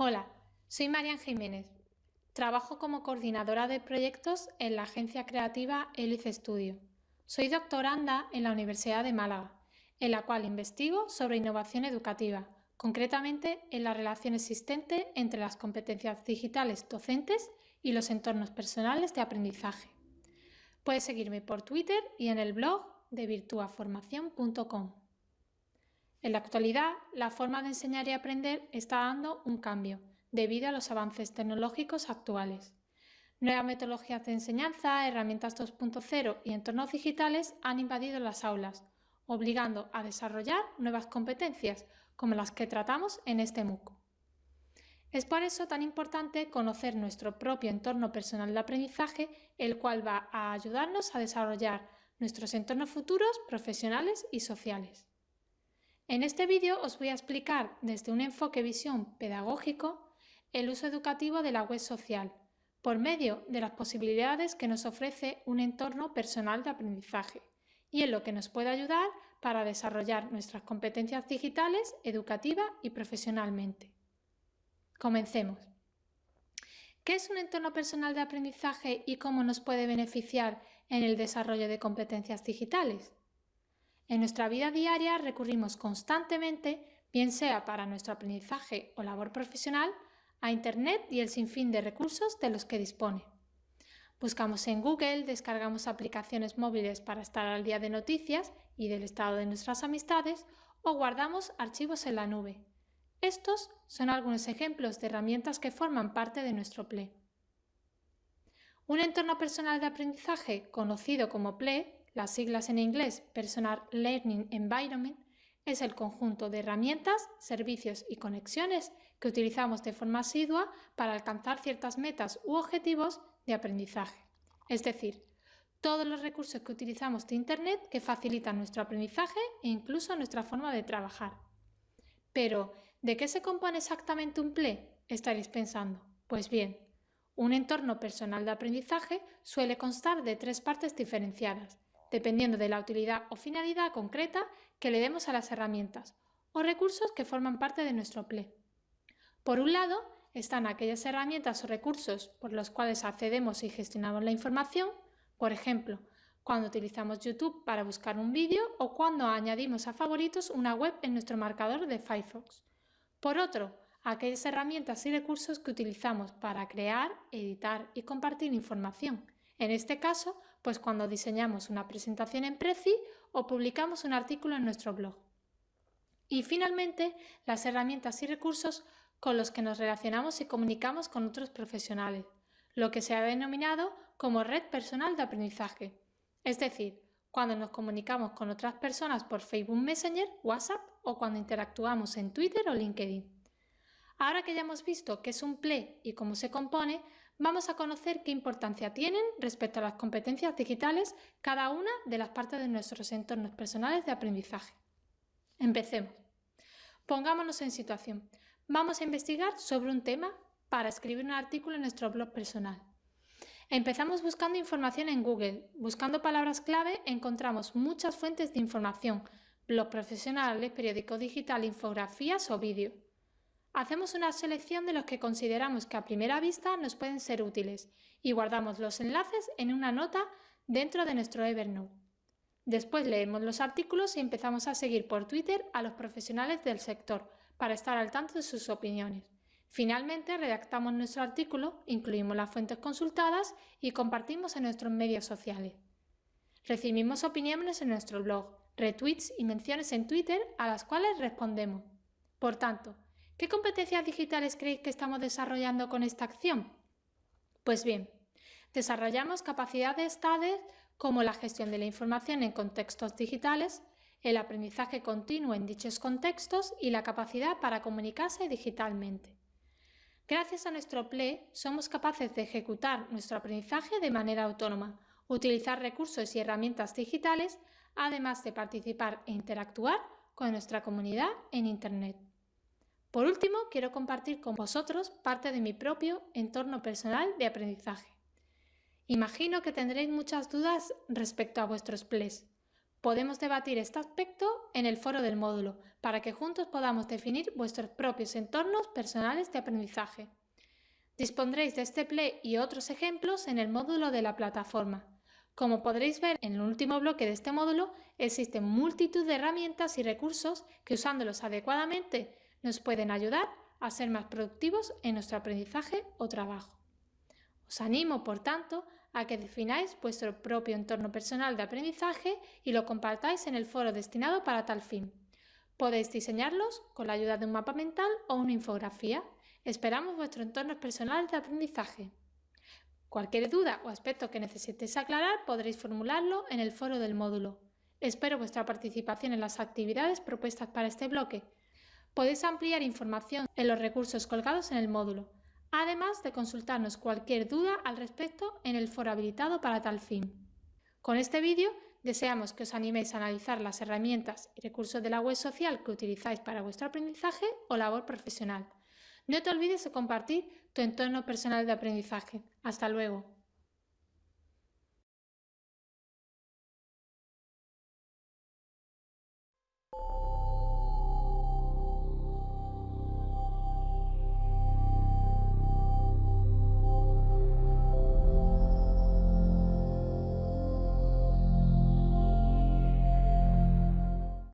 Hola, soy Marian Jiménez. Trabajo como coordinadora de proyectos en la agencia creativa Elice Studio. Soy doctoranda en la Universidad de Málaga, en la cual investigo sobre innovación educativa, concretamente en la relación existente entre las competencias digitales docentes y los entornos personales de aprendizaje. Puedes seguirme por Twitter y en el blog de virtuaformación.com. En la actualidad, la forma de enseñar y aprender está dando un cambio debido a los avances tecnológicos actuales. Nuevas metodologías de enseñanza, herramientas 2.0 y entornos digitales han invadido las aulas, obligando a desarrollar nuevas competencias como las que tratamos en este MOOC. Es por eso tan importante conocer nuestro propio entorno personal de aprendizaje, el cual va a ayudarnos a desarrollar nuestros entornos futuros, profesionales y sociales. En este vídeo os voy a explicar desde un enfoque visión pedagógico el uso educativo de la web social por medio de las posibilidades que nos ofrece un entorno personal de aprendizaje y en lo que nos puede ayudar para desarrollar nuestras competencias digitales, educativa y profesionalmente. Comencemos. ¿Qué es un entorno personal de aprendizaje y cómo nos puede beneficiar en el desarrollo de competencias digitales? En nuestra vida diaria recurrimos constantemente, bien sea para nuestro aprendizaje o labor profesional, a Internet y el sinfín de recursos de los que dispone. Buscamos en Google, descargamos aplicaciones móviles para estar al día de noticias y del estado de nuestras amistades o guardamos archivos en la nube. Estos son algunos ejemplos de herramientas que forman parte de nuestro PLE. Un entorno personal de aprendizaje, conocido como PLE, las siglas en inglés Personal Learning Environment es el conjunto de herramientas, servicios y conexiones que utilizamos de forma asidua para alcanzar ciertas metas u objetivos de aprendizaje. Es decir, todos los recursos que utilizamos de Internet que facilitan nuestro aprendizaje e incluso nuestra forma de trabajar. Pero, ¿de qué se compone exactamente un PLE? Estaréis pensando. Pues bien, un entorno personal de aprendizaje suele constar de tres partes diferenciadas, dependiendo de la utilidad o finalidad concreta que le demos a las herramientas o recursos que forman parte de nuestro PLE. Por un lado, están aquellas herramientas o recursos por los cuales accedemos y gestionamos la información, por ejemplo, cuando utilizamos YouTube para buscar un vídeo o cuando añadimos a favoritos una web en nuestro marcador de Firefox. Por otro, aquellas herramientas y recursos que utilizamos para crear, editar y compartir información, en este caso, pues cuando diseñamos una presentación en Prezi o publicamos un artículo en nuestro blog. Y finalmente, las herramientas y recursos con los que nos relacionamos y comunicamos con otros profesionales, lo que se ha denominado como red personal de aprendizaje. Es decir, cuando nos comunicamos con otras personas por Facebook Messenger, WhatsApp o cuando interactuamos en Twitter o LinkedIn. Ahora que ya hemos visto qué es un PLE y cómo se compone, vamos a conocer qué importancia tienen respecto a las competencias digitales cada una de las partes de nuestros entornos personales de aprendizaje. Empecemos. Pongámonos en situación. Vamos a investigar sobre un tema para escribir un artículo en nuestro blog personal. Empezamos buscando información en Google. Buscando palabras clave encontramos muchas fuentes de información, blog profesionales, periódico digital, infografías o vídeos. Hacemos una selección de los que consideramos que a primera vista nos pueden ser útiles y guardamos los enlaces en una nota dentro de nuestro Evernote. Después leemos los artículos y empezamos a seguir por Twitter a los profesionales del sector para estar al tanto de sus opiniones. Finalmente redactamos nuestro artículo, incluimos las fuentes consultadas y compartimos en nuestros medios sociales. Recibimos opiniones en nuestro blog, retweets y menciones en Twitter a las cuales respondemos. Por tanto, ¿Qué competencias digitales creéis que estamos desarrollando con esta acción? Pues bien, desarrollamos capacidades tales como la gestión de la información en contextos digitales, el aprendizaje continuo en dichos contextos y la capacidad para comunicarse digitalmente. Gracias a nuestro PLE somos capaces de ejecutar nuestro aprendizaje de manera autónoma, utilizar recursos y herramientas digitales, además de participar e interactuar con nuestra comunidad en Internet. Por último, quiero compartir con vosotros parte de mi propio entorno personal de aprendizaje. Imagino que tendréis muchas dudas respecto a vuestros PLEs. Podemos debatir este aspecto en el foro del módulo para que juntos podamos definir vuestros propios entornos personales de aprendizaje. Dispondréis de este play y otros ejemplos en el módulo de la plataforma. Como podréis ver en el último bloque de este módulo, existen multitud de herramientas y recursos que usándolos adecuadamente nos pueden ayudar a ser más productivos en nuestro aprendizaje o trabajo. Os animo, por tanto, a que defináis vuestro propio entorno personal de aprendizaje y lo compartáis en el foro destinado para tal fin. Podéis diseñarlos con la ayuda de un mapa mental o una infografía. Esperamos vuestro entorno personal de aprendizaje. Cualquier duda o aspecto que necesitéis aclarar podréis formularlo en el foro del módulo. Espero vuestra participación en las actividades propuestas para este bloque. Podéis ampliar información en los recursos colgados en el módulo además de consultarnos cualquier duda al respecto en el foro habilitado para tal fin. Con este vídeo deseamos que os animéis a analizar las herramientas y recursos de la web social que utilizáis para vuestro aprendizaje o labor profesional. No te olvides de compartir tu entorno personal de aprendizaje. Hasta luego.